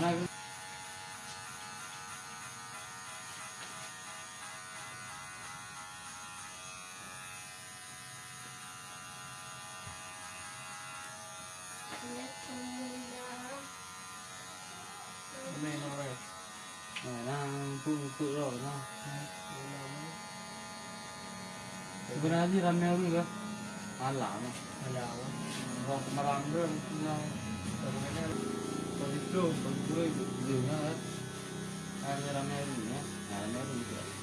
này Mẹ nó rồi Rồi nó phụ phụ rồi nó Vừa nãy gì làm mèo rồi cơ Ăn lão mà Ăn lão Rồi mà làm được Rồi mà làm được Bro, bro, bro, bro, bro, bro, bro, bro, bro, bro, bro,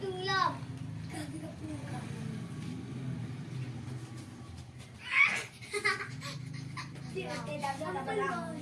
tulog. Hindi, ate, dagdag na ba lang?